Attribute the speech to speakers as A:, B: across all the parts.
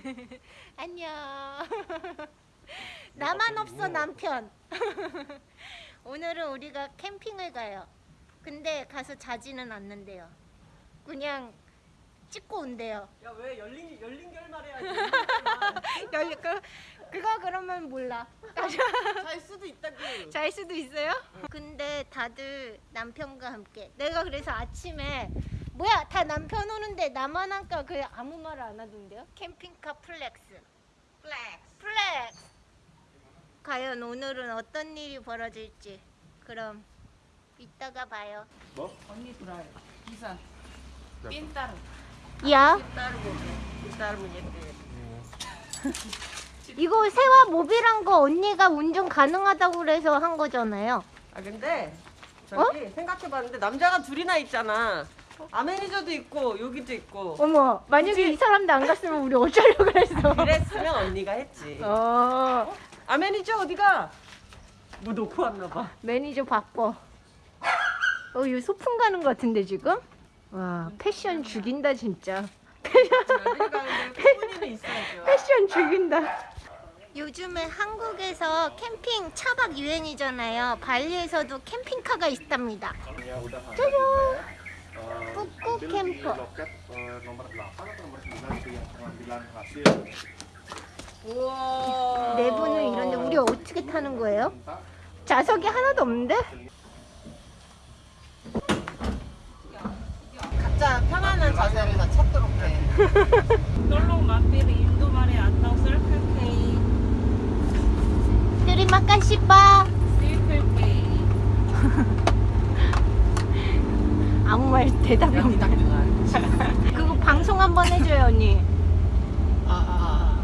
A: 안녕. 나만 없어 남편. 오늘은 우리가 캠핑을 가요. 근데 가서 자지는 않는데요. 그냥 찍고 온대요.
B: 야 왜 열린 열린 결말 해야지.
A: 열리 그 그거 그러면 몰라.
B: 잘 수도 있다고.
A: 잘 수도 있어요. 근데 다들 남편과 함께. 내가 그래서 아침에 뭐야 다 남편 오는데 나만 할까 그 아무 말 안 하던데요. 캠핑카 플렉스. 플렉스. 플렉스. 과연 오늘은 어떤 일이 벌어질지. 그럼 이따가 봐요.
C: 뭐?
D: 언니 들어요. 기사. 빈 따로.
A: 야,
B: 따르고 따르면 예쁘게.
A: 이거 세화 모빌한 거 언니가 운전 가능하다고 그래서 한 거잖아요.
B: 아 근데 저기 생각해봤는데 남자가 둘이나 있잖아. 아 매니저도 있고 여기도 있고.
A: 어머, 만약에 이 사람도 안 갔으면 우리 어쩌려고 그랬어.
B: 그랬으면 언니가 했지.
A: 어,
B: 아 매니저 어디가? 뭐 놓고 왔나 봐.
A: 매니저 바꿔. 어, 이거 소풍 가는 거 같은데 지금? 와, 패션 죽인다 진짜. 패션 죽인다. 요즘에 한국에서 캠핑 차박 유행이잖아요. 발리에서도 캠핑카가 있답니다. 짜잔! Buku camper.
C: loket eh, nomor 8 atau nomor 9 itu yang pengambilan hasil
B: 우와.
A: 내부는 이런데 우리 어떻게 타는 거예요? 좌석이 하나도 없는데?
B: 각자 편안한 자세를 다 찾도록 해.
D: Atau Circle K.
A: Terima kasih, Pak.
D: Circle K.
A: 아무 말 대답이 없네. 그거 방송 한번 해줘요, 언니.
B: 아,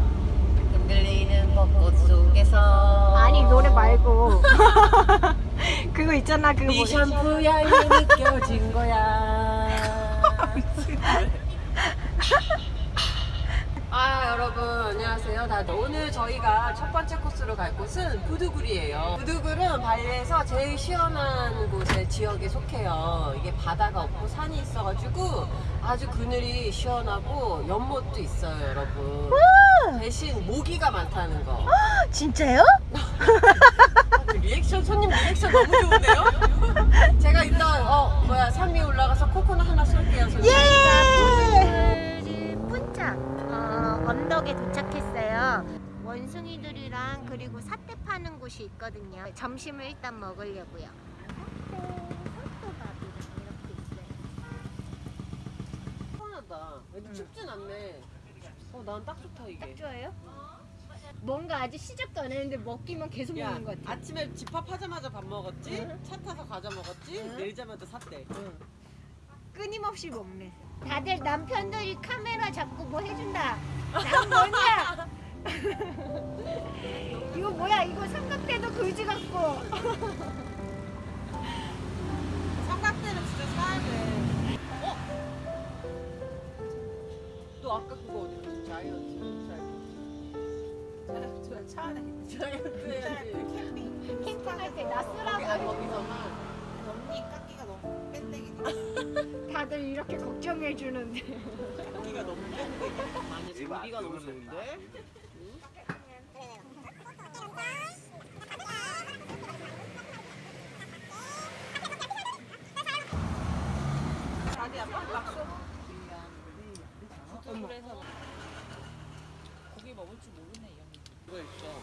B: 흔들리는 벚꽃 속에서.
A: 아니 노래 말고. 그거 있잖아 그거 네뭐
B: 샴푸 향이 느껴진 거 안녕하세요 다들 오늘 저희가 첫 번째 코스로 갈 곳은 부두굴이에요 부두굴은 발리에서 제일 시원한 곳의 지역에 속해요 이게 바다가 없고 산이 있어가지고 아주 그늘이 시원하고 연못도 있어요 여러분 대신 모기가 많다는 거
A: 진짜요?
B: 리액션 손님 리액션 너무 좋은데요? 제가 일단 어 뭐야 산 위에 올라가서 코코넛 하나 쏠게요 손님.
A: 예! punca 어, 언덕에 도착 했어요. 원숭이들이랑 그리고 사태 파는 곳이 있거든요. 점심을 일단 먹으려고요. 사태, 이렇게 있어요.
B: 애들 춥진 않네. 어 난 딱 좋다 이게.
A: 딱 좋아요? 뭔가 아직 시작도 안 했는데 먹기만 계속
B: 야
A: 먹는 것 같아.
B: 아침에 집합하자마자 밥 먹었지?
A: 응.
B: 차 타서 과자 먹었지?
A: 응.
B: 내리자마자 샀대.
A: 끊임없이 먹네. 다들 남편들이 카메라 잡고 뭐 해준다. 난 뭐냐? 이거 뭐야? 이거 삼각대도 그지 같고.
B: 삼각대는 진짜 사야 돼. 어? 너 아까 그거 어디? 자이언트. 자이언트.
D: 차 안에
B: 자이언트 해야지.
A: 캠핑할 때
B: 거기, 아,
A: 나스라고
B: 거기서만.
D: 언니 깎기가 너무 뺀데기.
A: 다들 이렇게 걱정해 주는데.
B: 고기가 너무 뺀데. 아니, 고기가 너무 좋은데? 자기야, 빨리 막 써.
D: 그래서 고기 먹을 줄 모르네 이 언니.
B: 이거 있어.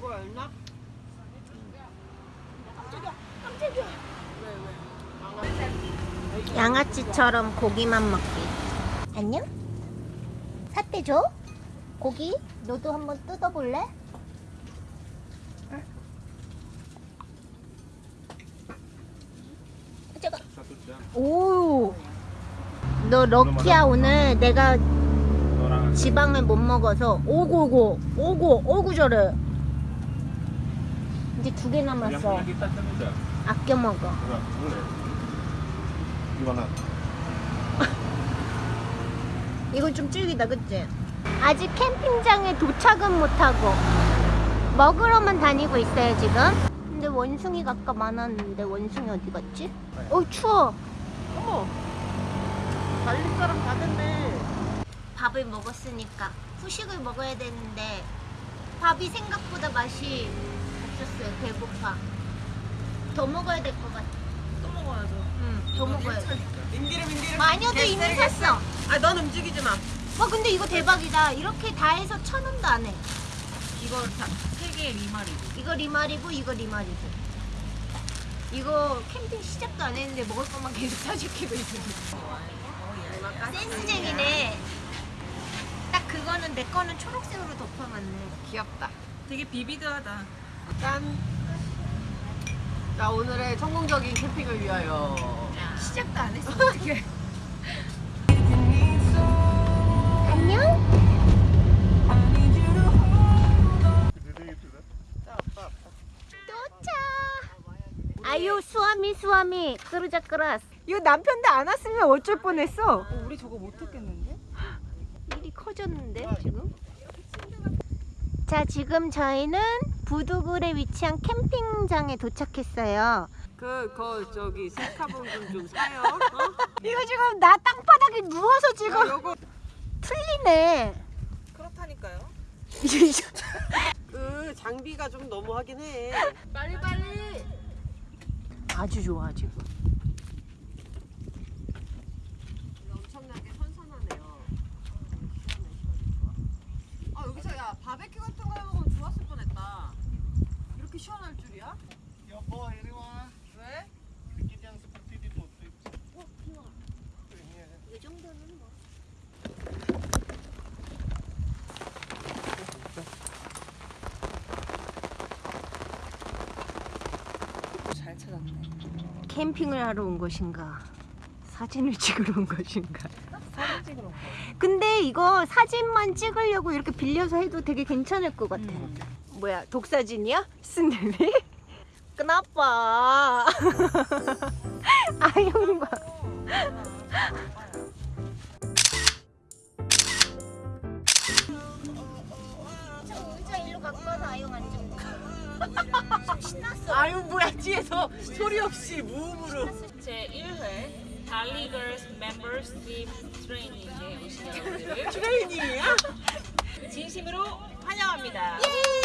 B: 여보였나?
A: 양아치처럼 고기만 먹기. 안녕? 사태 줘? 고기? 너도 한번 뜯어볼래? 오. 너 럭키야 오늘 내가 지방을 못 먹어서 오고고 오고 오고 저래. 이제 두 개 남았어. 아껴 먹어. 이건 좀 질기다, 그치? 아직 캠핑장에 도착은 못하고 먹으러만 다니고 있어요, 지금. 근데 원숭이가 아까 많았는데 원숭이 어디 갔지? 어, 추워.
B: 어머, 발리 사람 다 됐네.
A: 밥을 먹었으니까 후식을 먹어야 되는데 밥이 생각보다 맛이 없었어요. 배고파. 더 먹어야 될 것 같아.
D: 또 먹어야죠.
A: 응, 더 먹어야 돼.
B: 인기름 인기름.
A: 마녀도 이미 샀어.
B: 아 넌 움직이지 마.
A: 와 근데 이거 대박이다. 이렇게 다 해서 천 원도 안 해.
D: 이거 다세 개의 리말이고.
A: 이거 리말이고 이거 리말이고. 이거 캠핑 시작도 안 했는데 먹을 것만 계속 사주키고 있어. 센스쟁이네. 딱 그거는 내 거는 초록색으로 덮어놨네.
B: 귀엽다.
D: 되게 비비드하다.
B: 짠. 자 오늘의 성공적인 캠핑을 위하여.
A: 시작도 안 했어 어떻게? 안녕? 도착. 아유 수아미 수아미 그러자 그라스. 이거 남편도 안 왔으면 어쩔 뻔했어.
D: 우리 저거 못했겠는데?
A: 일이 커졌는데 지금? 자 지금 저희는 부두굴에 위치한 캠핑장에 도착했어요.
B: 그, 그, 저기, 셀카봉 좀, 좀 사요. 어?
A: 이거 지금 나 땅바닥에 누워서
B: 야,
A: 지금
B: 요거,
A: 틀리네.
D: 그렇다니까요.
B: 그, 장비가 좀 너무하긴 해.
A: 빨리 빨리. 아주 좋아 지금.
B: 엄청나게 선선하네요. 아, 여기서 야, 바베큐 같은 거 해먹으면 좋았을 뻔했다. 이렇게
C: 여보 이리 와.
B: 왜?
C: sedikit yang seperti ditutup.
A: 이 정도는 뭐.
D: 잘 찾았네.
A: 캠핑을 하러 온 것인가? 사진을 찍으러 온 것인가?
D: 사진 찍으러 온 거.
A: 근데 이거 사진만 찍으려고 이렇게 빌려서 해도 되게 괜찮을 것 같아.
D: 음.
A: 뭐야, 독사진이야? 스늘이? 그나빠. 아유, 봐. 저 의자 일로 갖고 와서 아영 앉아. 신났어.
B: 아유, 뭐야, 뒤에서 소리 없이 무음으로.
D: 제 1회 달리걸스 멤버십 트레이닝에 오신 여러분들을
B: 트레이닝이야?
D: 진심으로 환영합니다.
B: 예!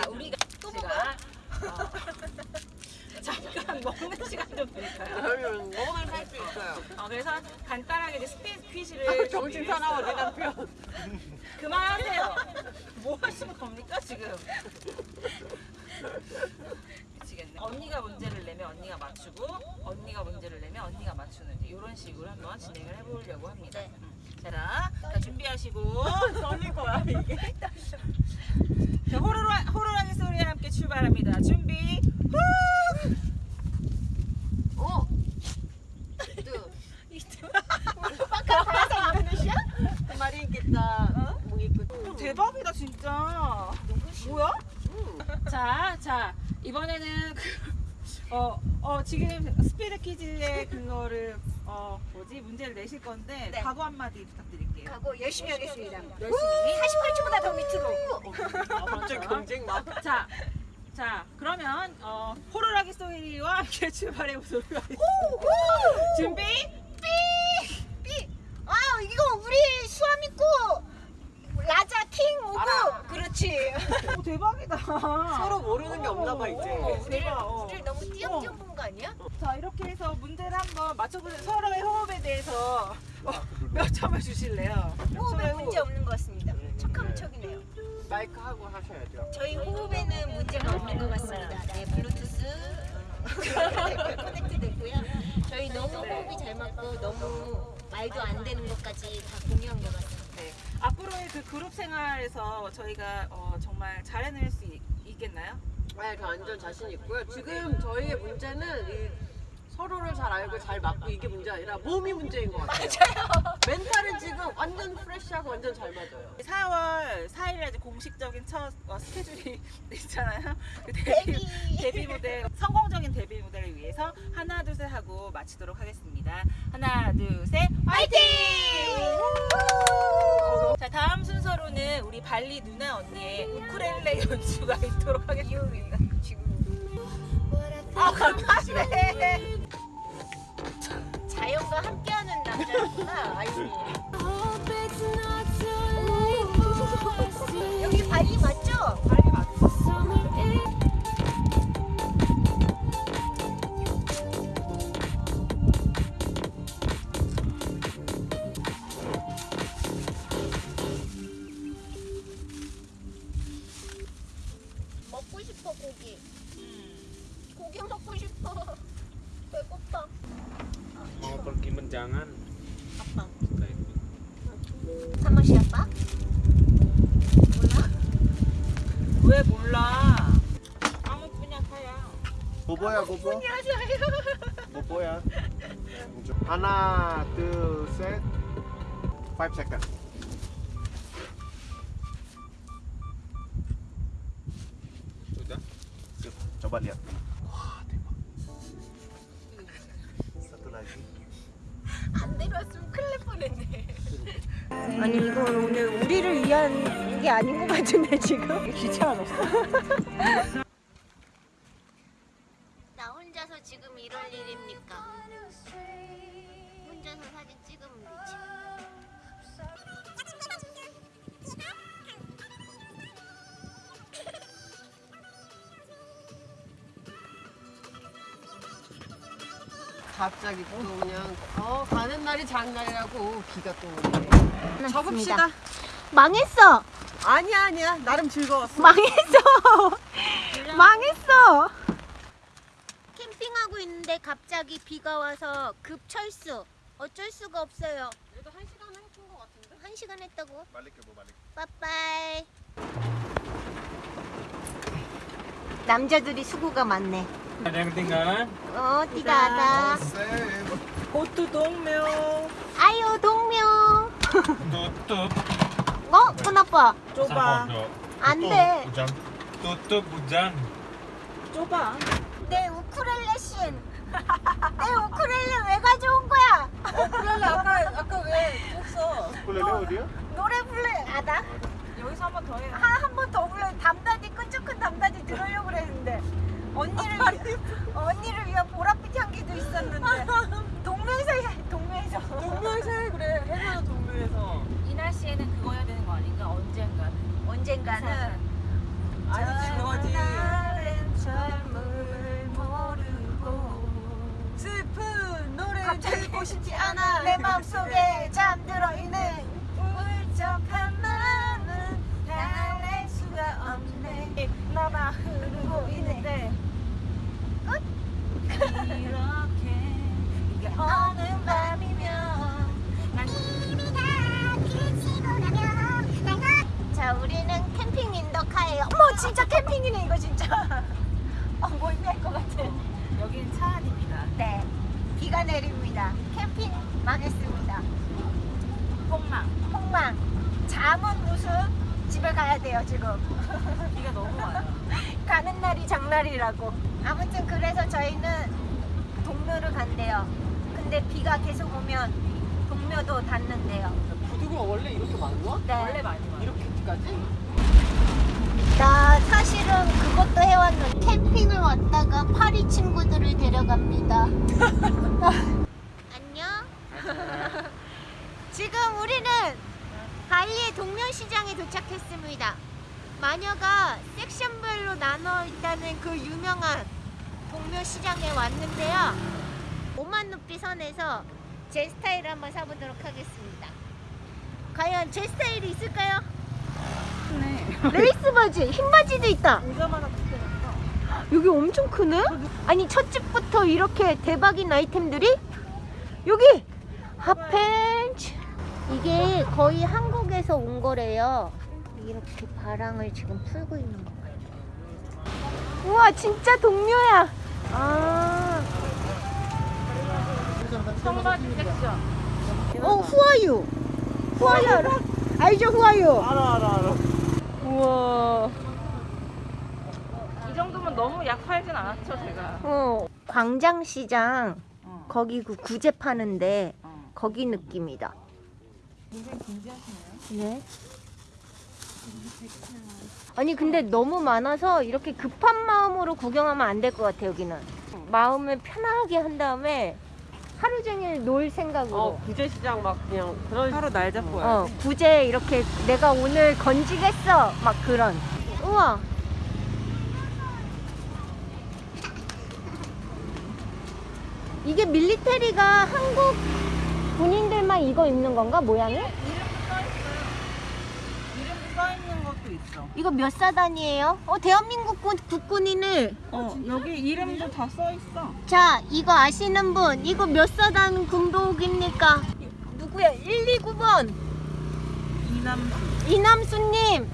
D: 자, 우리가 제가 어, 먹는 시간 좀 드릴까요?
B: 그러면 먹으면 살수 있어요.
D: 어, 그래서 간단하게 이제 스피드 퀴즈를
B: 아, 정신 사나워, 내. 남편.
D: 그만하세요. 뭐 하시는 겁니까 지금? 미치겠네. 언니가 문제를 내면 언니가 맞추고 언니가 문제를 내면 언니가 맞추는 이런 식으로 한번 진행을 해보려고 합니다.
A: 네.
D: 음. 자, 자 준비하시고 떨릴 거야 이게. 자, 호로로 호로라기 소리와 함께 출발합니다. 준비. 후!
B: 어? 그 말이 있겠다. 뭐 있고.
D: 어, 대박이다 진짜. 뭐야? 자, 자 이번에는 그, 어, 어 지금 스피드 퀴즈의 그거를 어 뭐지 문제를 내실 건데
A: 네.
D: 각오 한마디 부탁드릴게요.
A: 가고 열심히 하겠습니다.
D: 열심히.
A: 48초보다 더 밑으로.
B: 아, 갑자기 경쟁 막.
D: 자, 자 그러면 어 호루라기 소리와 함께 출발해 보도록 하겠습니다. 준비.
A: 삐! 아 이거 우리 수아미 거 라자 킹 오고
B: 알아.
A: 그렇지
D: 오, 대박이다.
B: 서로 모르는 게 없나 봐, 이제.
D: 어, 대박. 어.
A: 우리를 너무 띄엄띄엄 본 거 아니야?
D: 자 이렇게 해서 문제를 한번 맞춰보세요. 서로의 호흡에 대해서 어, 몇 점을 주실래요?
A: 호흡에 문제 없는 것 같습니다 척하면 척이네요
B: 마이크 하고 하셔야죠.
A: 저희 호흡에는 문제가 없는 것 같습니다 네 블루투스 어, 커넥트 됐고요 저희 너무 호흡이 잘 맞고 너무 말도 안 되는 것까지 다 공유한 것 같습니다
D: 네. 앞으로의 그 그룹 생활에서 저희가 어, 정말 잘해낼 수 있, 있겠나요?
B: 네, 저 완전 자신 있고요. 지금 저희의 문제는 이 서로를 잘 알고 잘 맞고 이게 문제 아니라 몸이 문제인 것 같아요. 멘탈은 지금 완전 프레시하고 완전 잘 맞아요.
D: 4월 4일에 이제 공식적인 첫 어, 스케줄이 있잖아요. 그 데뷔,
A: 데뷔.
D: 데뷔 무대 성공적인 데뷔 무대를 위해서 하나 둘 셋 하고 마치도록 하겠습니다. 하나 둘 셋 화이팅! 순서로는 우리 발리 누나 언니의 우쿨렐레 연주가 있도록 하겠습니다.
A: 지금
D: 아 감사해.
A: 자연과 함께하는 남자구나 아이니. 여기? 발리 맞죠?
C: Bobo ya, bobo. Bobo ya. Hana, two, set. Five second.
E: sudah.
C: Coba lihat. Wah, tembak. Satu lagi.
A: 안 내려왔으면 큰일 날 뻔했네. 아니 이건 오늘 우리를 위한 게 아닌 것 같은데 지금.
D: 귀찮아졌어.
B: 갑자기 또 그냥 어 가는 날이 장날이라고 비가 또 오네.
D: 접읍시다.
A: 망했어.
D: 아니야 아니야 나름 즐거웠어.
A: 망했어. 망했어. 캠핑하고 있는데 갑자기 비가 와서 급 철수. 어쩔 수가 없어요.
B: 그래도 한 시간 했던 것 같은데.
A: 한 시간 했다고?
C: Ya, Bu, balik.
A: 빠빠이. 남자들이 수고가 많네.
E: Ada yang ketinggalan
A: 어, 띠가 하다.
C: Save.
D: 고투 동묘.
A: 아유, 동명.
E: tutup
A: 어, 큰아빠.
D: 좁아.
A: 안 돼.
E: hujan tutup hujan
D: 좁아.
A: 내 우쿨렐레 신. 내 우쿨렐레 왜 가져온 거야?
D: 그래 아까 아까 왜 했어?
C: Ukulele dia?
A: 노래 불러. 아, 나?
D: 여기서 한 번 더 해.
A: 한번 더 불러. 담다디 끈적한 담다디 들으려고 그랬는데. 언니 돼요 지금
D: 비가 너무 와요.
A: 가는 날이 장날이라고 아무튼 그래서 저희는 동묘를 간대요 근데 비가 계속 오면 동묘도 닫는데요
B: 부두가 원래 이렇게 많아?
A: 네.
D: 원래 많이 와요.
B: 이렇게까지?
A: 나 사실은 그것도 해왔는데 캠핑을 왔다가 파리 친구들을 데려갑니다 안녕 지금 우리는 발리의 동면시장에 도착했습니다 마녀가 섹션별로 나눠 있다는 그 유명한 동묘시장에 왔는데요 5만 루피 선에서 제 스타일을 한번 사보도록 하겠습니다 과연 제 스타일이 있을까요?
D: 네.
A: 레이스 바지, 흰 바지도 있다. 여기 엄청 크네? 아니 첫 집부터 이렇게 대박인 아이템들이 여기 핫팬츠 이게 거의 한국 에서 온 거래요. 이렇게 바랑을 지금 풀고 있는 거 같아요. 우와 진짜 동료야. 아,
D: 청바지 섹션.
A: 어 후아유, 후아유 알죠 후아유?
C: 알아, 알아, 알아.
A: 우와.
D: 이 정도면 너무 약 팔진 않았죠 제가.
A: 어 광장시장
D: 어.
A: 거기 그 구제 파는데
D: 어.
A: 거기 느낌이다.
D: 굉장히 진지하시네요.
A: 네. 아니 근데 너무 많아서 이렇게 급한 마음으로 구경하면 안 될 것 같아 여기는. 마음을 편하게 한 다음에 하루 종일 놀 생각으로.
B: 어 구제시장 막 그냥 그런
D: 하루 날 잡고
A: 어, 구제 이렇게 내가 오늘 건지겠어. 막 그런. 우와. 이게 밀리테리가 한국 군인들만 이거 입는 건가 모양이?
D: 이름도 써 있어.
A: 이거 몇 사단이에요? 어 대한민국 군, 국군이네.
D: 어, 여기 이름도 다 써 있어.
A: 자 이거 아시는 분 이거 몇 사단 군복입니까? 누구야? 129번
D: 이남수.
A: 이남수님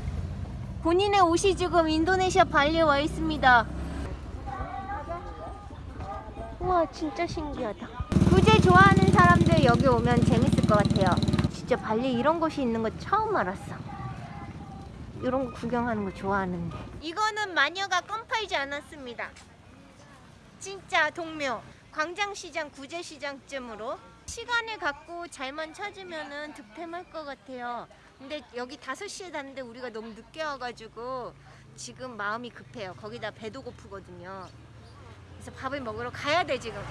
A: 본인의 옷이 지금 인도네시아 발리에 와 있습니다. 우와 진짜 신기하다. 구제 좋아하는 사람들 여기 오면 재밌을 것 같아요. 진짜 발리 이런 곳이 있는 거 처음 알았어. 이런 거 구경하는 거 좋아하는데. 이거는 마녀가 껌 팔지 않았습니다. 진짜 동묘 광장시장 구제시장쯤으로 시간을 갖고 잘만 찾으면 은 득템할 것 같아요. 근데 여기 5시에 닫는데 우리가 너무 늦게 와가지고 지금 마음이 급해요. 거기다 배도 고프거든요. 그래서 밥을 먹으러 가야 돼 지금.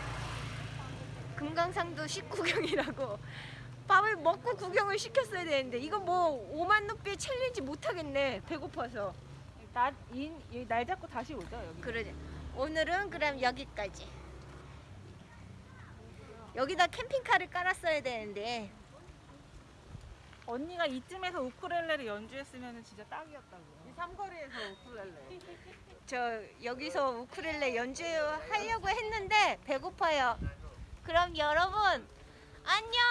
A: 금강산도 식후경이라고 밥을 먹고 구경을 시켰어야 되는데 이거 뭐 5만 루피 챌린지 못 하겠네. 배고파서.
D: 나, 이, 이, 날 잡고 다시 오자, 여기.
A: 그러지. 오늘은 그럼 여기까지. 여기다 캠핑카를 깔았어야 되는데
D: 언니가 이쯤에서 우쿨렐레를 연주했으면 진짜 딱이었다고. 이 삼거리에서 우쿨렐레.
A: 저 여기서 우쿨렐레 연주하려고 했는데 배고파요. 그럼 여러분 안녕.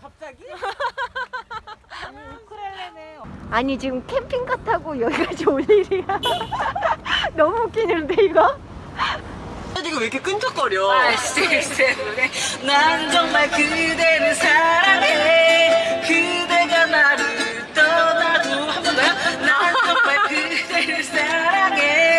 D: 갑자기? 우크렐레네.
A: 아니 지금 캠핑카 타고 여기까지 올 일이야. 너무 웃기는데 이거?
B: 이거 왜 이렇게 끈적거려?
D: 난 정말 그대를 사랑해. 그대가 나를 떠나도 한 번 더. 난 정말 그대를 사랑해.